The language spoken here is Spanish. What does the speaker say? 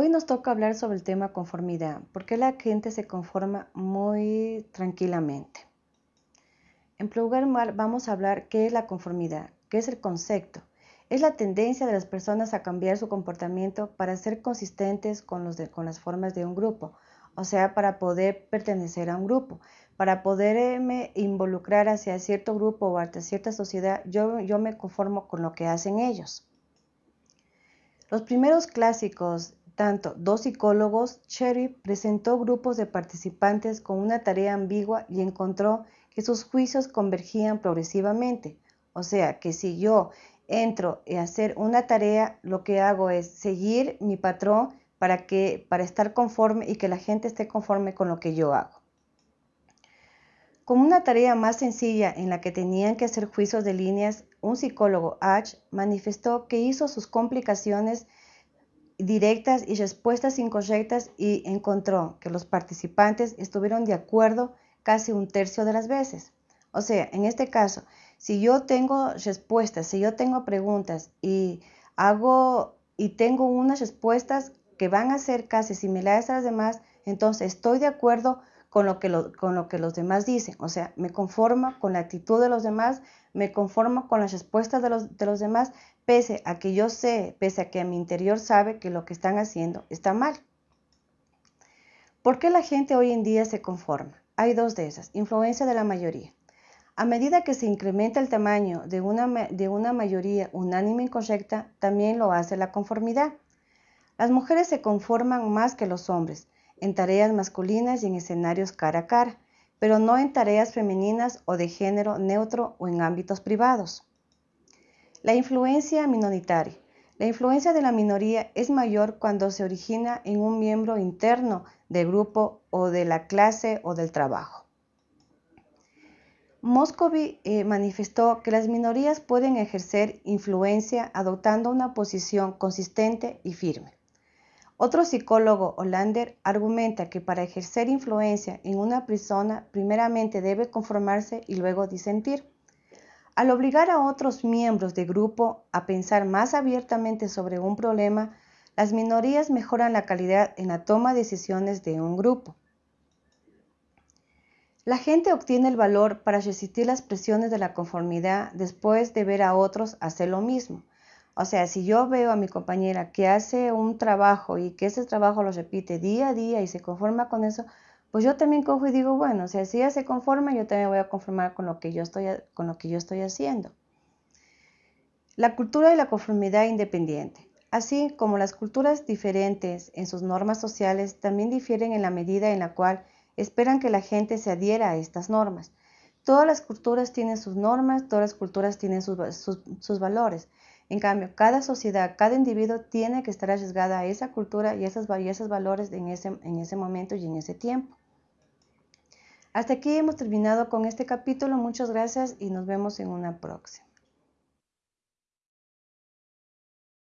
Hoy nos toca hablar sobre el tema conformidad, porque la gente se conforma muy tranquilamente. En primer lugar, vamos a hablar qué es la conformidad, qué es el concepto. Es la tendencia de las personas a cambiar su comportamiento para ser consistentes con, las formas de un grupo, o sea, para poder pertenecer a un grupo, para poderme involucrar hacia cierto grupo o hacia cierta sociedad, yo me conformo con lo que hacen ellos. Los primeros clásicos, tanto dos psicólogos, Cherry presentó grupos de participantes con una tarea ambigua y encontró que sus juicios convergían progresivamente. O sea, que si yo entro a hacer una tarea, lo que hago es seguir mi patrón para, que, para estar conforme y que la gente esté conforme con lo que yo hago. Como una tarea más sencilla en la que tenían que hacer juicios de líneas, un psicólogo, H, manifestó que hizo sus complicaciones directas y respuestas incorrectas y encontró que los participantes estuvieron de acuerdo casi un tercio de las veces. O sea, en este caso, si yo tengo respuestas, si yo tengo preguntas y hago y tengo unas respuestas que van a ser casi similares a las demás, entonces estoy de acuerdo con lo, que los demás dicen. O sea, me conformo con la actitud de los demás, me conformo con las respuestas de los, de los demás, pese a que yo sé, pese a que a mi interior sabe que lo que están haciendo está mal. ¿Por qué la gente hoy en día se conforma? Hay dos de esas. Influencia de la mayoría. A medida que se incrementa el tamaño de una, de una mayoría unánime incorrecta, también lo hace la conformidad. Las mujeres se conforman más que los hombres, en tareas masculinas y en escenarios cara a cara, pero no en tareas femeninas o de género neutro o en ámbitos privados. La influencia minoritaria. La influencia de la minoría es mayor cuando se origina en un miembro interno del grupo o de la clase o del trabajo. Moscovy eh, manifestó que las minorías pueden ejercer influencia adoptando una posición consistente y firme. Otro psicólogo, Hollander, argumenta que para ejercer influencia en una persona, primeramente debe conformarse y luego disentir. Al obligar a otros miembros de grupo a pensar más abiertamente sobre un problema, las minorías mejoran la calidad en la toma de decisiones de un grupo. La gente obtiene el valor para resistir las presiones de la conformidad después de ver a otros hacer lo mismo. O sea, si yo veo a mi compañera que hace un trabajo y que ese trabajo lo repite día a día y se conforma con eso, pues yo también cojo y digo, bueno, si ella se conforma, yo también voy a conformar con lo que yo estoy, con lo que yo estoy haciendo. La cultura de la conformidad independiente. Así como las culturas diferentes en sus normas sociales también difieren en la medida en la cual esperan que la gente se adhiera a estas normas. Todas las culturas tienen sus normas, todas las culturas tienen sus valores. En cambio, cada sociedad, cada individuo tiene que estar arriesgada a esa cultura y a esos, esos valores en ese momento y en ese tiempo. Hasta aquí hemos terminado con este capítulo. Muchas gracias y nos vemos en una próxima.